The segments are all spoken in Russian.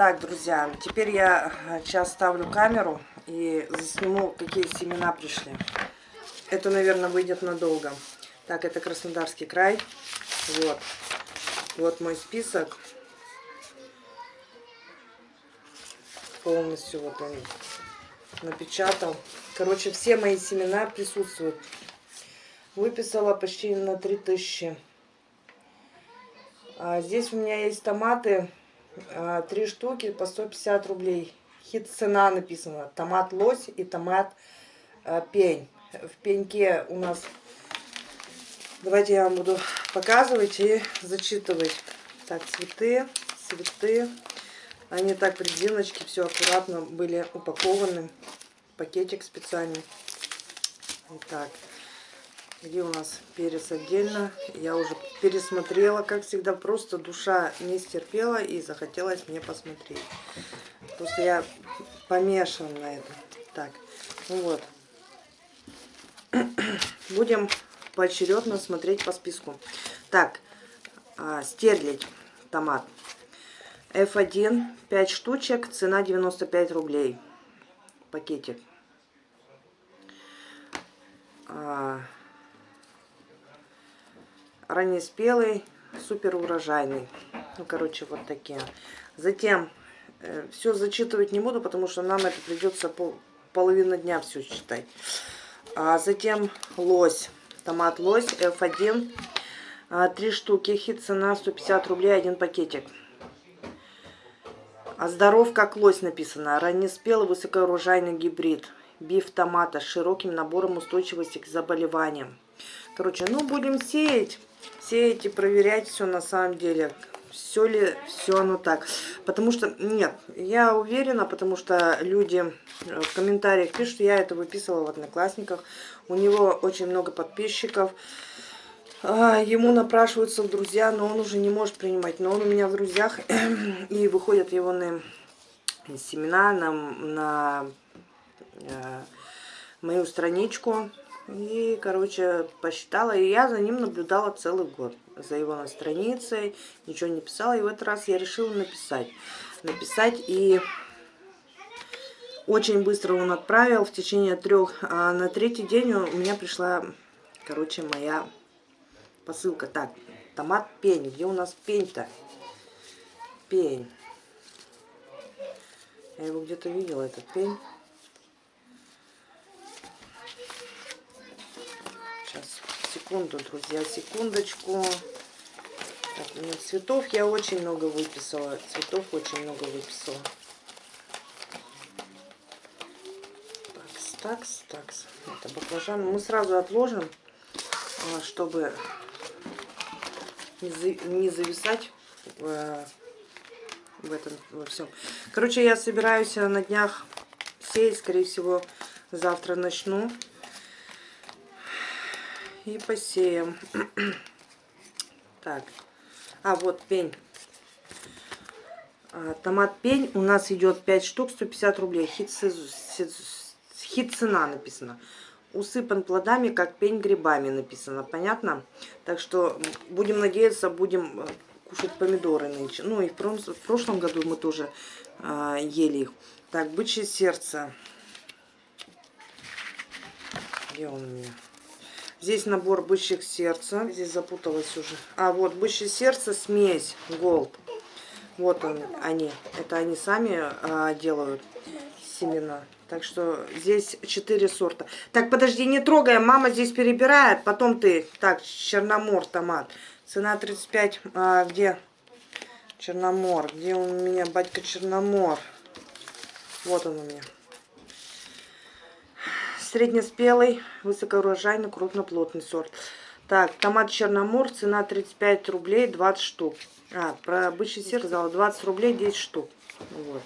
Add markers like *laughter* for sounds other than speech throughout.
Так, друзья, теперь я сейчас ставлю камеру и засниму, какие семена пришли. Это, наверное, выйдет надолго. Так, это Краснодарский край. Вот. Вот мой список. Полностью вот он напечатал. Короче, все мои семена присутствуют. Выписала почти на 3000. А здесь у меня есть томаты. А, три штуки по 150 рублей. Хит цена написана. Томат лось и томат а, пень. В пеньке у нас... Давайте я вам буду показывать и зачитывать. Так, цветы, цветы. Они так в резиночке, все аккуратно были упакованы. Пакетик специальный. Вот так. Где у нас перец отдельно. Я уже пересмотрела, как всегда. Просто душа не стерпела и захотелось мне посмотреть. Просто я помешана на этом. Так, ну вот. *clears throat* Будем поочередно смотреть по списку. Так, а, стерлить томат. F1, 5 штучек, цена 95 рублей. Пакетик. А, раннеспелый, супер урожайный. Ну, короче, вот такие. Затем, э, все зачитывать не буду, потому что нам это придется пол, половину дня все читать. А затем лось, томат лось F1. А, три штуки, хит цена 150 рублей, один пакетик. А здоров как лось написано. Раннеспелый высокоурожайный гибрид. Биф томата с широким набором устойчивости к заболеваниям. Короче, ну будем сеять. Сеять и проверять все на самом деле. Все ли все оно так. Потому что, нет, я уверена, потому что люди в комментариях пишут, я это выписывала в Одноклассниках. У него очень много подписчиков. А, ему напрашиваются в друзья, но он уже не может принимать. Но он у меня в друзьях, *clears throat* и выходят его на семена на, на э, мою страничку. И, короче, посчитала. И я за ним наблюдала целый год. За его на странице. Ничего не писала. И в этот раз я решила написать. Написать и... Очень быстро он отправил в течение трех. А на третий день у меня пришла, короче, моя посылка. Так, томат пень. Где у нас пень-то? Пень. Я его где-то видела, этот пень. Сейчас, секунду, друзья, секундочку. Так, у меня цветов я очень много выписала. Цветов очень много выписала. Такс, такс, такс. Это баклажан. Мы сразу отложим, а, чтобы не зависать в, в этом во всем. Короче, я собираюсь на днях сеять, скорее всего, завтра начну. И посеем. *clears throat* Так. А, вот пень. А, томат пень у нас идет 5 штук, 150 рублей. Хит, хит цена написано усыпан плодами, как пень грибами написано, понятно? Так что будем надеяться, будем э, кушать помидоры нынче. Ну и в, в прошлом году мы тоже э, ели их. Так, бычье сердце. Где он у меня? Здесь набор бычьих сердца. Здесь запуталась уже. А, вот бычье сердце, смесь, голд. Вот он, они. Это они сами а, делают семена. Так что здесь 4 сорта. Так, подожди, не трогай, мама здесь перебирает. Потом ты... Так, Черномор томат. Цена 35. А, где? Черномор. Где у меня, батька Черномор? Вот он у меня. Среднеспелый, высокоурожайный, крупноплотный сорт. Так, томат Черномор, цена 35 рублей, 20 штук. А, про обычный сыр сказала 20 рублей, 10 штук. Вот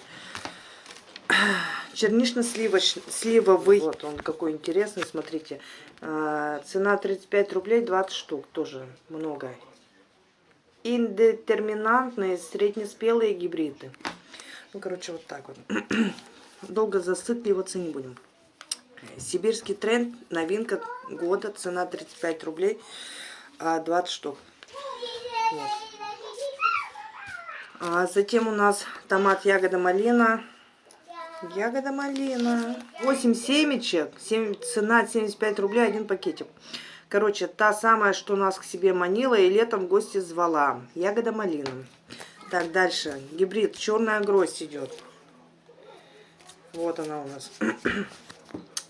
чернично-сливовый. Вот он какой интересный, смотрите. А, цена 35 рублей, 20 штук, тоже много. Индетерминантные среднеспелые гибриды. Ну, короче, вот так вот. *clears throat* Долго засыпливаться не будем. Сибирский тренд, новинка года, цена 35 рублей, 20 а, штук. Вот. А затем у нас томат ягода малина. Ягода малина. 8 семечек. 7, цена 75 рублей, один пакетик. Короче, та самая, что нас к себе манила и летом в гости звала. Ягода малина. Так, дальше. Гибрид. Черная гроздь идет. Вот она у нас. *clears throat*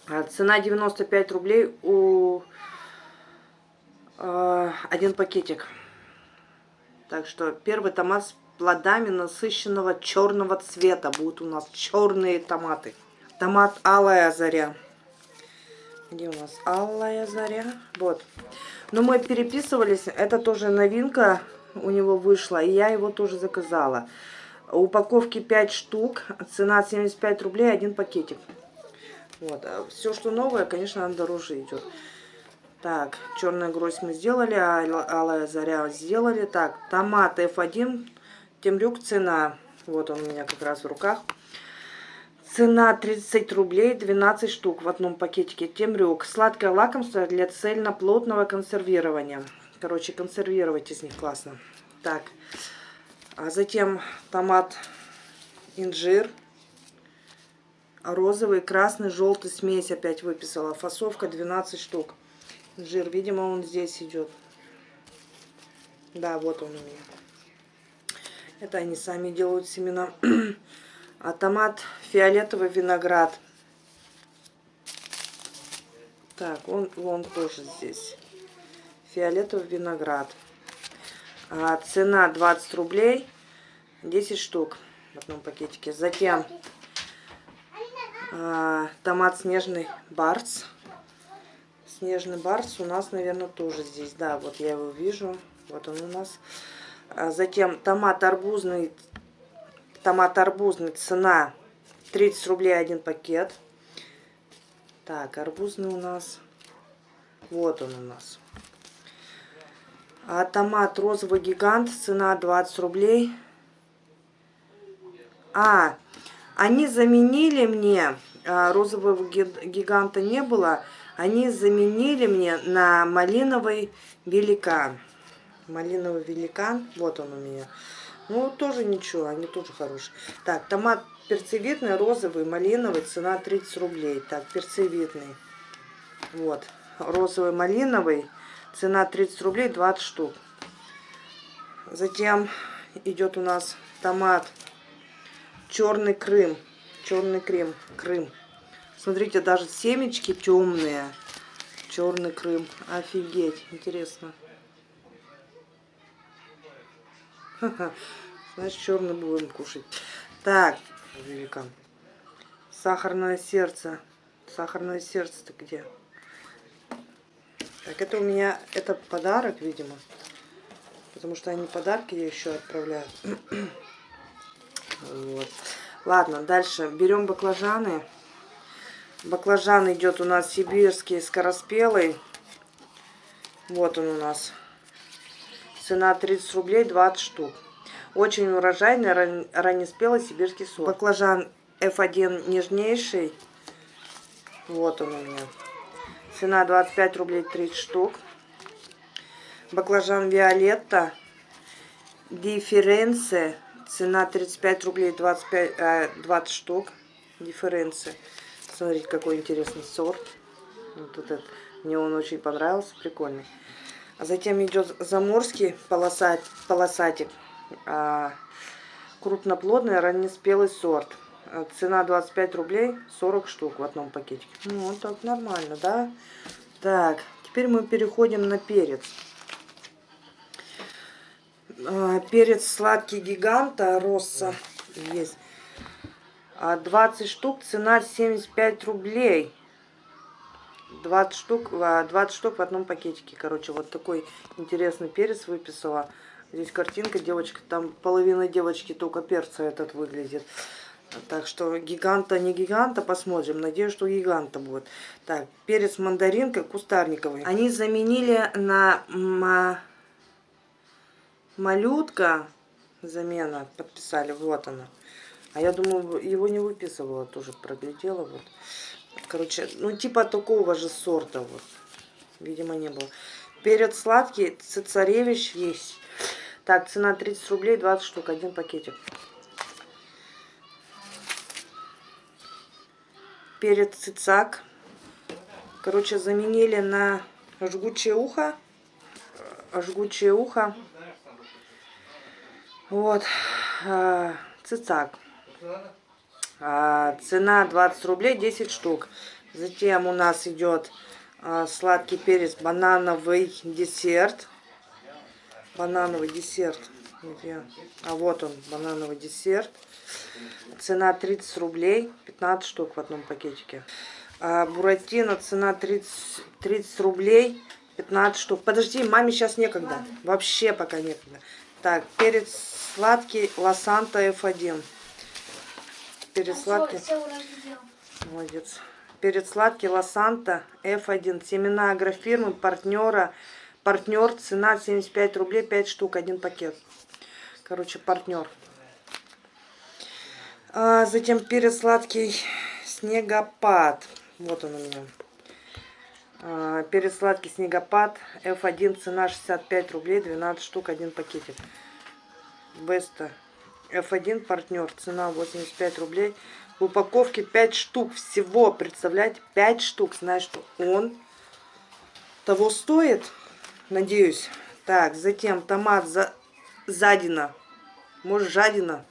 А, цена 95 рублей у э, один пакетик. Так что первый томат с плодами насыщенного черного цвета. Будут у нас черные томаты. Томат алая заря. Где у нас алая заря? Вот. Но мы переписывались. Это тоже новинка у него вышла. И я его тоже заказала. Упаковки 5 штук. Цена 75 рублей, один пакетик. Вот. А все, что новое, конечно, дороже идет. Так, черная гроздь мы сделали, а алая заря сделали. Так, томат F1, темрюк цена. Вот он у меня как раз в руках. Цена 30 рублей, 12 штук в одном пакетике. Темрюк. Сладкое лакомство для цельноплотного консервирования. Короче, консервировать из них классно. Так, а затем томат инжир. Розовый, красный, желтый смесь опять выписала. Фасовка 12 штук. Жир, видимо, он здесь идет. Да, вот он у меня. Это они сами делают семена. А томат фиолетовый виноград. Так, он, он тоже здесь. Фиолетовый виноград. А цена 20 рублей. 10 штук в одном пакетике. Затем томат снежный барс. Снежный барс у нас, наверное, тоже здесь. Да, вот я его вижу. Вот он у нас. А затем томат арбузный. Томат арбузный. Цена 30 рублей один пакет. Так, арбузный у нас. Вот он у нас. А томат розовый гигант. Цена 20 рублей. А, они заменили мне, а, розового гиганта не было, они заменили мне на малиновый великан. Малиновый великан, вот он у меня. Ну, тоже ничего, они тоже хорошие. Так, томат перцевитный, розовый, малиновый, цена 30 рублей. Так, перцевитный. Вот, розовый, малиновый, цена 30 рублей, 20 штук. Затем идет у нас томат черный Крым. Черный Крым. Крым. Смотрите, даже семечки темные. Черный Крым. Офигеть. Интересно. *laughs* Значит, черный будем кушать. Так, великан. Сахарное сердце. Сахарное сердце-то где? Так, это у меня, это подарок, видимо. Потому что они подарки еще отправляют. *clears throat* Вот. Ладно, дальше берем баклажаны. Баклажан идет у нас сибирский, скороспелый. Вот он у нас. Цена 30 рублей, 20 штук. Очень урожайный, раннеспелый сибирский сорт. Баклажан F1 нежнейший. Вот он у меня. Цена 25 рублей, 30 штук. Баклажан Виолетта. Дифференция Цена 35 рублей 25, 20 штук. Дифференция. Смотрите, какой интересный сорт. Вот этот. Мне он очень понравился, прикольный. А затем идет заморский полосат, полосатик. А, крупноплодный раннеспелый сорт. А, цена 25 рублей, 40 штук в одном пакетике. Ну, вот так нормально, да? Так, теперь мы переходим на перец. А, перец сладкий гиганта Росса есть. 20 а, штук, цена 75 рублей. 20 штук, 20 а, штук в одном пакетике. Короче, вот такой интересный перец выписала. Здесь картинка, девочка, там половина девочки только перца этот выглядит. Так что гиганта, не гиганта, посмотрим. Надеюсь, что гиганта будет. Так, перец мандаринка кустарниковый. Они заменили на малютка замена подписали, вот она. А я думаю, его не выписывала, тоже проглядела. Вот. Короче, ну типа такого же сорта. Вот. Видимо, не было. Перец сладкий, цесаревич есть. Так, цена 30 рублей, 20 штук, один пакетик. Перец цицак. Короче, заменили на жгучее ухо. Жгучее ухо. Вот. А, цицак. А, цена 20 рублей, 10 штук. Затем у нас идет а, сладкий перец, банановый десерт. Банановый десерт. Где? А вот он, банановый десерт. Цена 30 рублей, 15 штук в одном пакетике. А, буратино, цена 30, 30 рублей, 15 штук. Подожди, маме сейчас некогда. Вообще пока некогда. Так, перец сладкий, лосанта F1. Перец сладкий. Молодец. Перец сладкий, лосанта F1. Семена агрофирмы, партнера. Партнер, цена 75 рублей, 5 штук, один пакет. Короче, партнер. А, затем перец сладкий, снегопад. Вот он у меня. А, перец сладкий снегопад. F1 цена 65 рублей, 12 штук, один пакетик. Беста. F1 партнер. Цена 85 рублей. В упаковке 5 штук всего. Представляете? 5 штук. Знаешь, что он того стоит? Надеюсь. Так, затем томат за... задина. Может, жадина.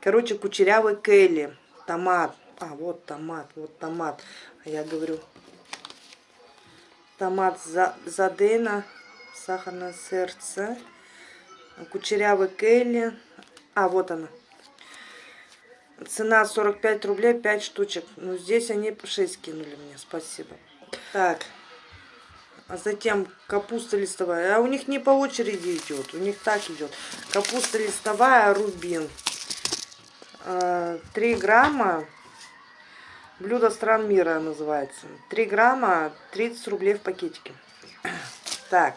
Короче, кучерявый Келли. Томат. А, вот томат, вот томат. А я говорю, томат за, задена, сахарное сердце, кучерявый Келли. А, вот она. Цена 45 рублей, 5 штучек. Ну, здесь они 6 кинули мне, спасибо. Так, а затем капуста листовая. А у них не по очереди идет, у них так идет. Капуста листовая, рубин. 3 а, грамма Блюдо стран мира называется. 3 грамма, 30 рублей в пакетике. Так,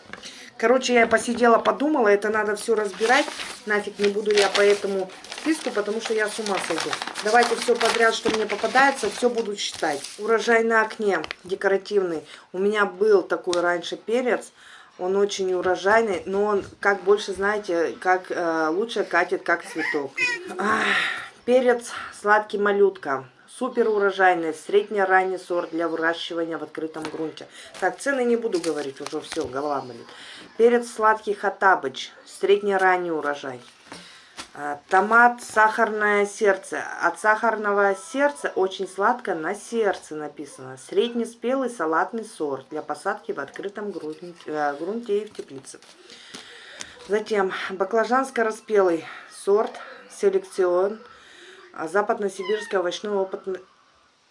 короче, я посидела, подумала, это надо все разбирать. Нафиг не буду я по этому списку, потому что я с ума сойду. Давайте все подряд, что мне попадается, все буду считать. Урожай на окне, декоративный. У меня был такой раньше перец. Он очень урожайный, но он, как больше, знаете, как э, лучше катит, как цветок. Ах, перец сладкий малютка. Супер урожайный, средне-ранний сорт для выращивания в открытом грунте. Так, цены не буду говорить, уже все, голова болит. Перец сладкий хатабыч, средне-ранний урожай. А, томат сахарное сердце. От сахарного сердца очень сладко на сердце написано. Среднеспелый салатный сорт для посадки в открытом грунте, э, грунте и в теплице. Затем баклажан скороспелый сорт селекцион а Западно-Сибирской овощной опытной,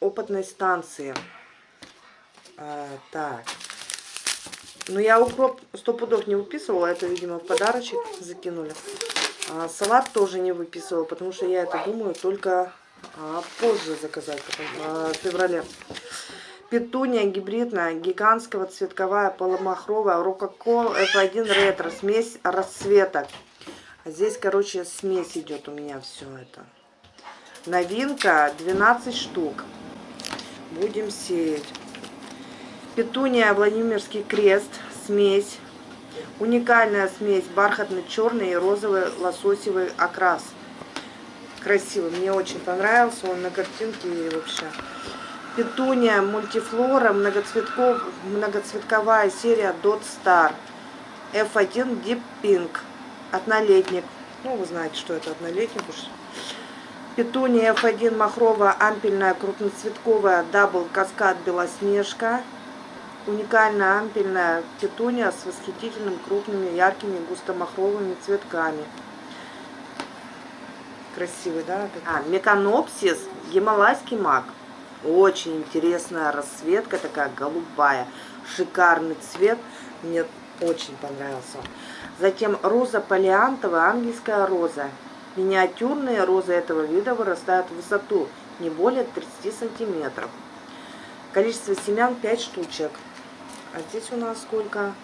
опытной станции. А, так. Ну, я укроп сто пудов не выписывала, это, видимо, в подарочек закинули. А, салат тоже не выписывала, потому что я это думаю только а, позже заказать, потом, а, в феврале. Петуния гибридная, гигантского цветковая, полумахровая, рококо F1 ретро, смесь расцветок. А здесь, короче, смесь идет у меня все это. Новинка 12 штук. Будем сеять. Петуния Владимирский крест. Смесь. Уникальная смесь. Бархатный черный и розовый лососевый окрас. Красивый. Мне очень понравился. Он на картинке и вообще. Петуния мультифлора. Многоцветков, многоцветковая серия Dot Star. F1 Deep Pink. Однолетник. Ну, вы знаете, что это однолетник уж. Петуния F1 махровая ампельная крупноцветковая Double Cascade белоснежка. Уникальная ампельная петуния с восхитительным крупными яркими густомахровыми цветками. Красивый, да? А, меканопсис, гималайский мак. Очень интересная расцветка, такая голубая. Шикарный цвет. Мне очень понравился. Затем роза полиантовая, ангельская роза. Миниатюрные розы этого вида вырастают в высоту не более 30 сантиметров. Количество семян 5 штучек. А здесь у нас сколько?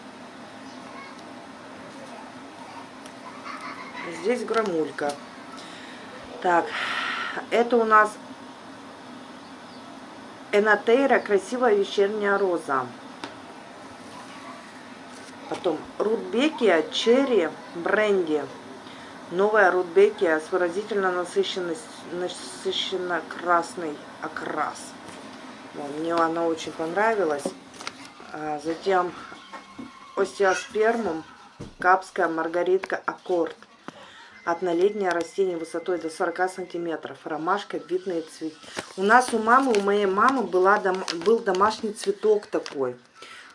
Здесь грамулька. Так, это у нас Энатейра, красивая вечерняя роза. Потом Рудбекия, черри, бренди. Новая Рудбекия с выразительно насыщенно красный окрас. Мне она очень понравилась. А затем остеоспермум, капская маргаритка аккорд. Однолетнее растение высотой до 40 сантиметров. Ромашка, видный цвет. У нас у мамы, у моей мамы была, дом, был домашний цветок такой.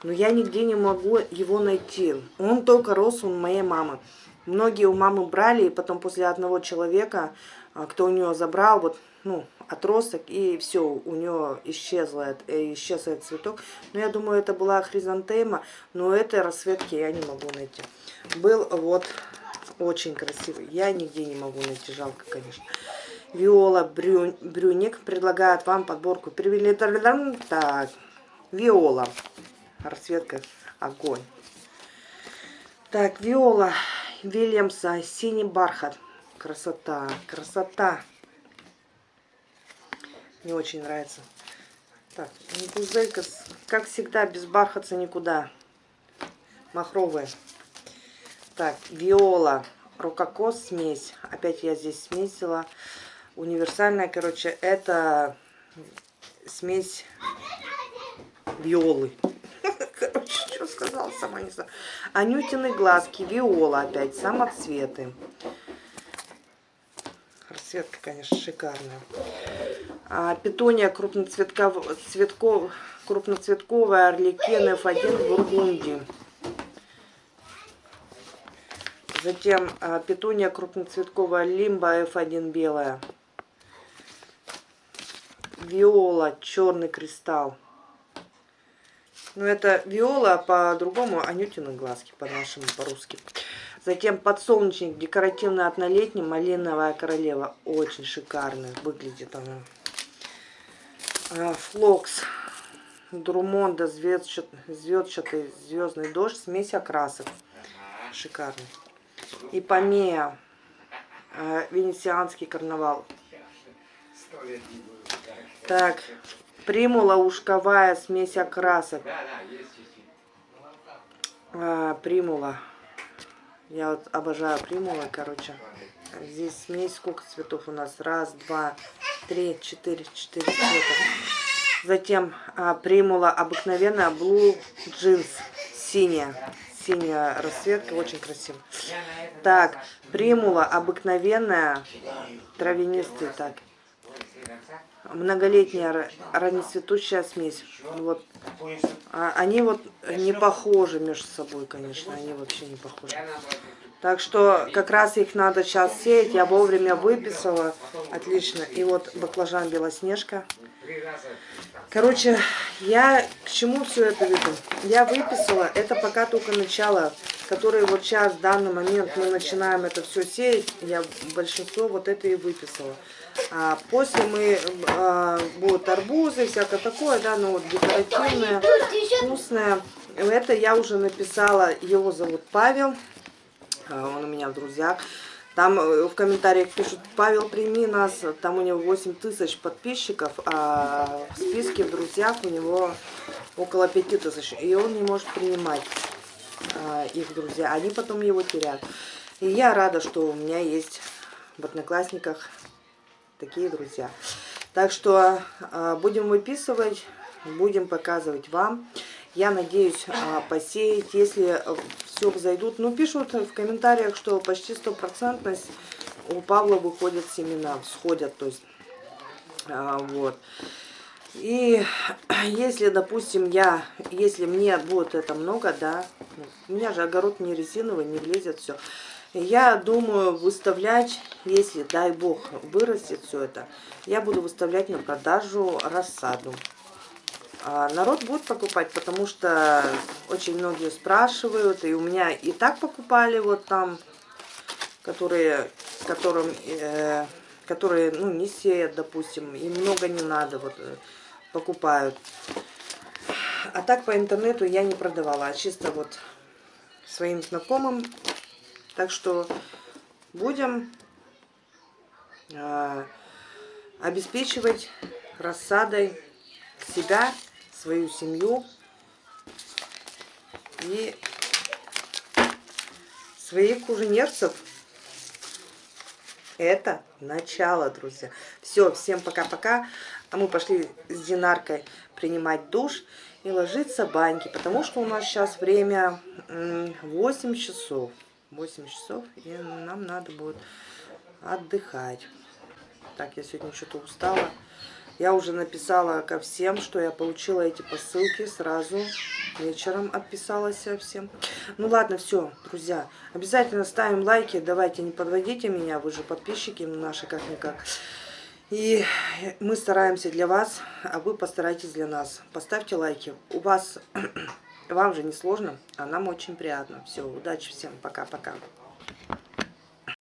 Но я нигде не могу его найти. Он только рос у моей мамы. Многие у мамы брали, и потом после одного человека, а, кто у нее забрал, вот, ну, отросток, и все, у нее исчезла, э, исчез этот цветок. Но я думаю, это была хризантема, но этой расцветки я не могу найти. Был вот очень красивый. Я нигде не могу найти, жалко, конечно. Виола Брю... Брюник предлагает вам подборку. Привели так. Виола. Расцветка огонь. Так, Виола Вильямса, синий бархат. Красота, красота. Мне очень нравится. Так, гузелька, как всегда, без бархатца никуда. Махровая. Так, виола, рококос смесь. Опять я здесь смесила. Универсальная, короче, это смесь виолы *laughs* сказала, сама не знаю. Анютины глазки, виола опять, самоцветы. Расцветка, конечно, шикарная. А, петуния крупноцветков, цветков, крупноцветковая орликен F1 в Бургундии. Затем а, петуния крупноцветковая лимба F1 белая. Виола, черный кристалл. Ну, это виола, по-другому анютины глазки, по-нашему, по-русски. Затем подсолнечник, декоративный однолетний, малиновая королева. Очень шикарный выглядит она. А, флокс, Друмонда, звездчатый, звездчатый звездный дождь, смесь окрасок. Шикарный. И помея, а, венецианский карнавал. Так, Примула ушковая смесь окрасок. А, примула. Я вот обожаю примулы, короче. Здесь смесь, сколько цветов у нас? Раз, два, три, четыре, четыре цвета. Затем а, примула обыкновенная Blue Jeans, синяя. Синяя расцветка, очень красиво. Так, примула обыкновенная, травянистый, так многолетняя раннецветущая смесь. Вот. А они вот не похожи между собой, конечно, они вообще не похожи. Так что как раз их надо сейчас сеять. Я вовремя выписала. Отлично. И вот баклажан Белоснежка. Короче, я к чему все это веду? Я выписала, это пока только начало, которое вот сейчас, в данный момент мы начинаем это все сеять. Я большинство вот это и выписала. А после мы а, будут арбузы, всякое такое, да, ну вот декоративное, вкусное. Это я уже написала, его зовут Павел, он у меня в друзьях. Там э, в комментариях пишут, Павел, прими нас, там у него 8 тысяч подписчиков, а в списке в друзьях у него около 5 тысяч. И он не может принимать а, их друзья, они потом его теряют. И я рада, что у меня есть в Одноклассниках такие друзья. Так что будем выписывать, будем показывать вам. Я надеюсь а, посеять, если все зайдут. Ну, пишут в комментариях, что почти стопроцентность у Павла выходят семена, всходят, то есть, а, вот. И *clears throat* если, допустим, я, если мне будет это много, да, у меня же огород не резиновый, не влезет все. Я думаю выставлять, если, дай бог, вырастет все это, я буду выставлять на продажу рассаду. А народ будет покупать, потому что очень многие спрашивают, и у меня и так покупали вот там, которые, которым, э, которые ну, не сеют, допустим, и много не надо, вот э, покупают. А так по интернету я не продавала, а чисто вот своим знакомым так что будем э, обеспечивать рассадой себя, свою семью и своих куженерцев. это начало, друзья. Все, всем пока-пока. А мы пошли с Динаркой принимать душ и ложиться баньки, потому что у нас сейчас время 8 часов. 8 часов, и нам надо будет отдыхать. Так, я сегодня что-то устала. Я уже написала ко всем, что я получила эти посылки сразу. Вечером отписалась всем. Ну ладно, все, друзья. Обязательно ставим лайки. Давайте, не подводите меня. Вы же подписчики наши, как-никак. И мы стараемся для вас, а вы постарайтесь для нас. Поставьте лайки. У вас, *clears throat* вам же не сложно, а нам очень приятно. Все, удачи всем. Пока-пока.